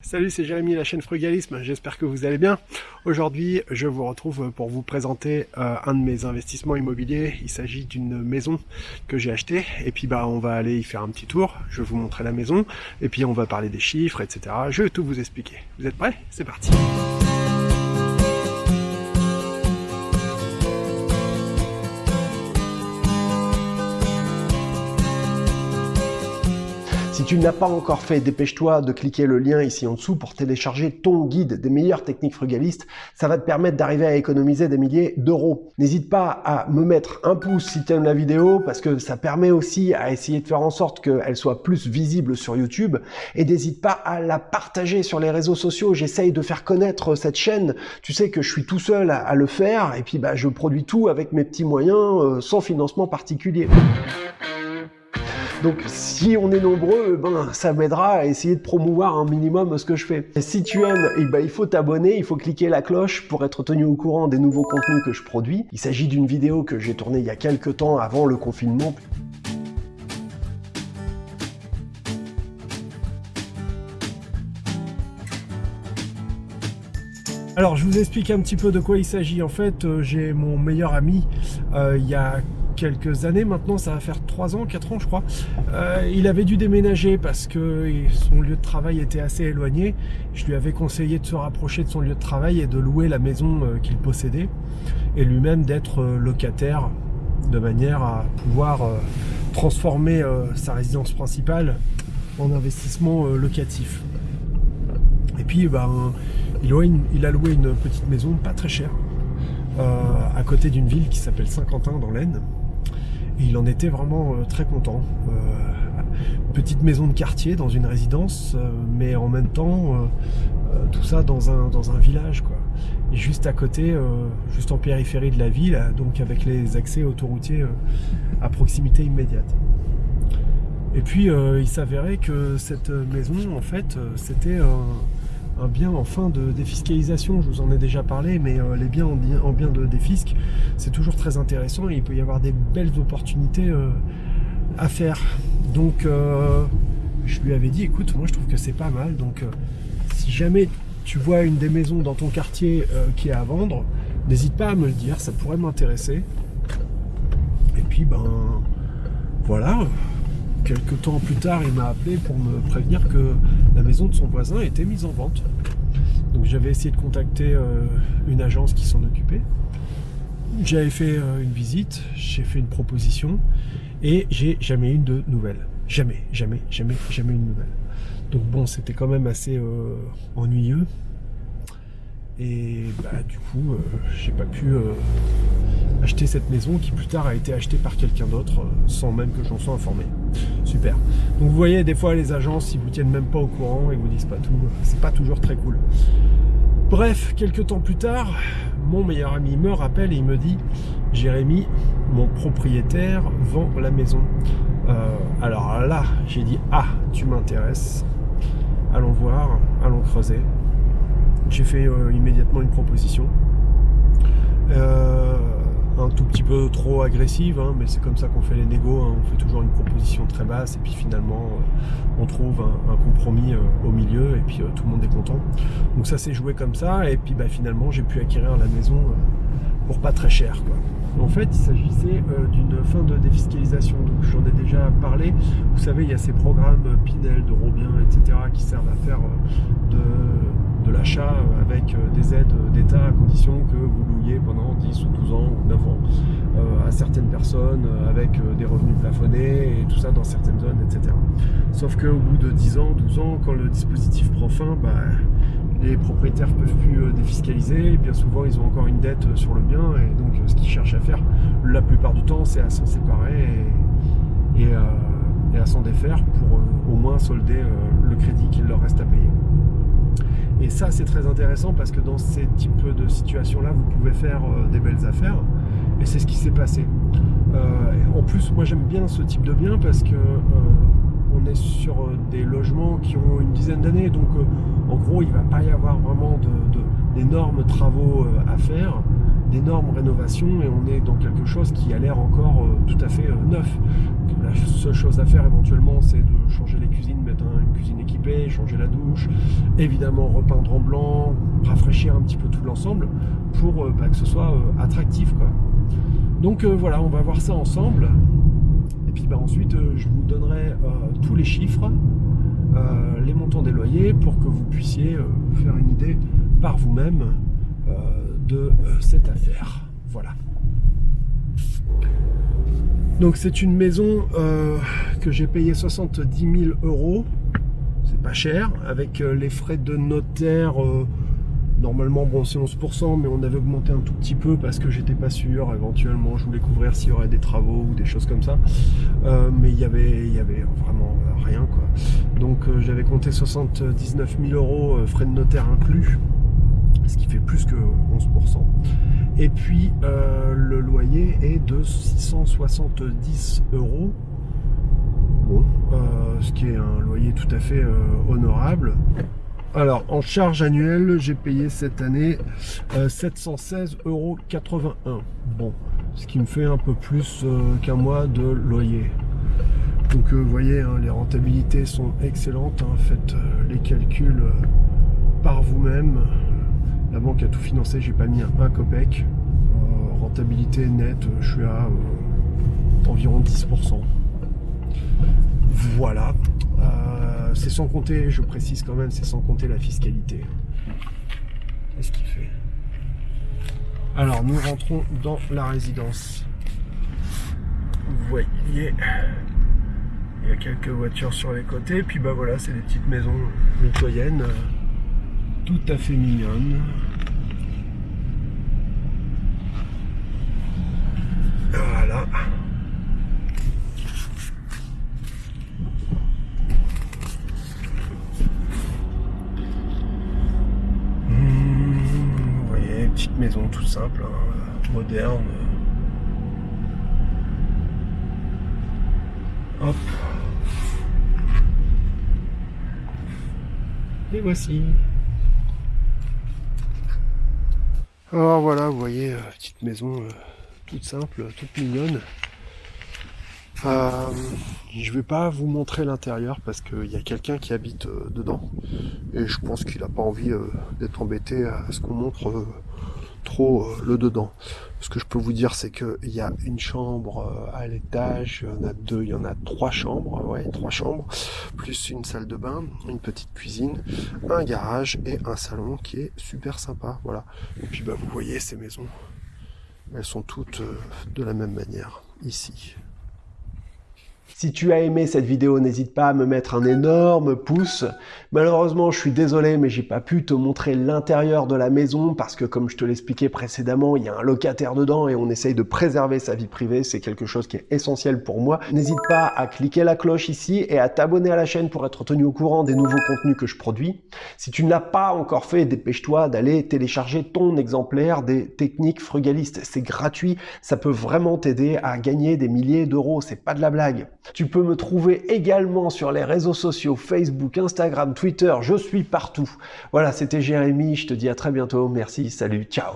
Salut, c'est Jérémy, la chaîne Frugalisme, j'espère que vous allez bien. Aujourd'hui, je vous retrouve pour vous présenter euh, un de mes investissements immobiliers. Il s'agit d'une maison que j'ai achetée, et puis bah on va aller y faire un petit tour, je vais vous montrer la maison, et puis on va parler des chiffres, etc. Je vais tout vous expliquer. Vous êtes prêts? C'est parti Si tu n'as pas encore fait, dépêche-toi de cliquer le lien ici en dessous pour télécharger ton guide des meilleures techniques frugalistes. Ça va te permettre d'arriver à économiser des milliers d'euros. N'hésite pas à me mettre un pouce si tu aimes la vidéo parce que ça permet aussi à essayer de faire en sorte qu'elle soit plus visible sur YouTube. Et n'hésite pas à la partager sur les réseaux sociaux. J'essaye de faire connaître cette chaîne. Tu sais que je suis tout seul à, le faire et puis bah, je produis tout avec mes petits moyens euh, sans financement particulier. Donc si on est nombreux, ben, ça m'aidera à essayer de promouvoir un minimum ce que je fais. Et si tu aimes, eh ben, il faut t'abonner, il faut cliquer la cloche pour être tenu au courant des nouveaux contenus que je produis. Il s'agit d'une vidéo que j'ai tournée il y a quelques temps avant le confinement. Alors je vous explique un petit peu de quoi il s'agit. En fait, euh, j'ai mon meilleur ami, euh, il y a quelques années maintenant, ça va faire 3 ans, 4 ans je crois. Euh, il avait dû déménager parce que son lieu de travail était assez éloigné. Je lui avais conseillé de se rapprocher de son lieu de travail et de louer la maison euh, qu'il possédait et lui-même d'être euh, locataire de manière à pouvoir transformer sa résidence principale en investissement locatif. Et puis ben, il, a loué une petite maison pas très chère à côté d'une ville qui s'appelle Saint-Quentin dans l'Aisne il en était vraiment euh, très content. Euh, petite maison de quartier dans une résidence, euh, mais en même temps, tout ça dans un, village. Quoi. Et juste à côté, juste en périphérie de la ville, donc avec les accès autoroutiers à proximité immédiate. Et puis il s'avérait que cette maison, en fait, c'était un, bien en fin de défiscalisation. Je vous en ai déjà parlé, mais les biens en, en bien de défisque, c'est toujours très intéressant et il peut y avoir des belles opportunités euh, à faire. Donc euh, je lui avais dit écoute moi je trouve que c'est pas mal donc euh, si jamais tu vois une des maisons dans ton quartier qui est à vendre, n'hésite pas à me le dire, ça pourrait m'intéresser. Et puis ben voilà, quelques temps plus tard il m'a appelé pour me prévenir que la maison de son voisin était mise en vente. Donc j'avais essayé de contacter une agence qui s'en occupait. J'avais fait euh, une visite, j'ai fait une proposition et j'ai jamais eu de nouvelles. Jamais, jamais, jamais, jamais une nouvelle. Donc bon, c'était quand même assez euh, ennuyeux. Et bah du coup, euh, j'ai pas pu acheter cette maison qui plus tard a été achetée par quelqu'un d'autre sans même que j'en sois informé. Super. Donc vous voyez, des fois les agences, ils vous tiennent même pas au courant et vous disent pas tout. C'est pas toujours très cool. Bref, quelques temps plus tard, mon meilleur ami me rappelle et il me dit Jérémy, mon propriétaire vend la maison. Euh, alors là, j'ai dit Ah, tu m'intéresses. Allons voir, allons creuser. J'ai fait euh, immédiatement une proposition. Euh, un tout petit peu trop agressive, hein, mais c'est comme ça qu'on fait les négos, hein. on fait toujours une proposition très basse et puis finalement euh, on trouve un, compromis euh, au milieu et puis euh, tout le monde est content. Donc ça s'est joué comme ça et puis bah, finalement j'ai pu acquérir la maison pour pas très cher. Quoi. En fait, il s'agissait d'une fin de défiscalisation, donc j'en ai déjà parlé. Vous savez, il y a ces programmes Pinel, de Robien, etc. qui servent à faire de l'achat avec des aides d'État à condition que vous louiez pendant 10 ou 12 ans ou 9 ans euh, à certaines personnes euh, avec des revenus plafonnés et tout ça dans certaines zones, etc. Sauf qu'au bout de 10 ans, 12 ans, quand le dispositif prend fin, bah, les propriétaires peuvent plus défiscaliser, et bien souvent ils ont encore une dette sur le bien, et donc ce qu'ils cherchent à faire la plupart du temps, c'est à s'en séparer et, à s'en défaire pour au moins solder le crédit qu'il leur reste à payer. Et ça, c'est très intéressant parce que dans ces types de situations-là, vous pouvez faire euh, des belles affaires. Et c'est ce qui s'est passé. Euh, en plus, moi, j'aime bien ce type de bien parce que euh, on est sur des logements qui ont une dizaine d'années. Donc, en gros, il ne va pas y avoir vraiment d'énormes travaux à faire. d'énormes rénovations et on est dans quelque chose qui a l'air encore tout à fait neuf. La seule chose à faire éventuellement, c'est de changer les cuisines, mettre une cuisine équipée, changer la douche, évidemment repeindre en blanc, rafraîchir un petit peu tout l'ensemble pour bah, que ce soit attractif. Quoi. Donc voilà, on va voir ça ensemble. Et puis bah, ensuite, je vous donnerai tous les chiffres euh, les montants des loyers pour que vous puissiez euh, faire une idée par vous-même euh, de cette affaire. Voilà. Donc c'est une maison que j'ai payé 70 000 euros. C'est pas cher. Avec les frais de notaire Normalement, bon, c'est 11%, mais on avait augmenté un tout petit peu parce que j'étais pas sûr. Éventuellement, je voulais couvrir s'il y aurait des travaux ou des choses comme ça. Euh, mais il y avait, il y avait vraiment rien, quoi. Donc, euh, j'avais compté 79 000 euros euh, frais de notaire inclus, ce qui fait plus que 11%. Et puis, le loyer est de 670 euros. Bon, ce qui est un loyer tout à fait honorable. Alors, en charge annuelle, j'ai payé cette année 716,81 euh, euros. Bon, ce qui me fait un peu plus euh, qu'un mois de loyer. Donc, euh, vous voyez, hein, les rentabilités sont excellentes. Hein. Faites les calculs par vous-même. La banque a tout financé, j'ai pas mis un, un copec. rentabilité nette, je suis à environ 10%. Voilà. Euh, c'est sans compter, je précise quand même, c'est sans compter la fiscalité. Qu'est-ce qu'il fait? Alors, nous rentrons dans la résidence. Vous voyez, il y a quelques voitures sur les côtés. Puis bah voilà, c'est des petites maisons mitoyennes, tout à fait mignonnes. Voilà. maison tout simple, hein, moderne. Hop. Et voici. Alors voilà, vous voyez, euh, petite maison euh, toute simple, toute mignonne. Euh, je vais pas vous montrer l'intérieur parce qu'il y a quelqu'un qui habite euh, dedans et je pense qu'il n'a pas envie d'être embêté à ce qu'on montre trop euh, le dedans. Ce que je peux vous dire, c'est qu'il y a une chambre euh, à l'étage, il y en a deux, il y en a trois chambres, ouais, trois chambres, plus une salle de bain, une petite cuisine, un garage et un salon qui est super sympa, voilà. Et puis bah vous voyez ces maisons, elles sont toutes euh, de la même manière ici. Si tu as aimé cette vidéo, n'hésite pas à me mettre un énorme pouce. Malheureusement, je suis désolé, mais j'ai pas pu te montrer l'intérieur de la maison parce que comme je te l'expliquais précédemment, il y a un locataire dedans et on essaye de préserver sa vie privée. C'est quelque chose qui est essentiel pour moi. N'hésite pas à cliquer la cloche ici et à t'abonner à la chaîne pour être tenu au courant des nouveaux contenus que je produis. Si tu ne l'as pas encore fait, dépêche-toi d'aller télécharger ton exemplaire des techniques frugalistes. C'est gratuit, ça peut vraiment t'aider à gagner des milliers d'euros. C'est pas de la blague. Tu peux me trouver également sur les réseaux sociaux, Facebook, Instagram, Twitter, je suis partout. Voilà, c'était Jérémy, je te dis à très bientôt, merci, salut, ciao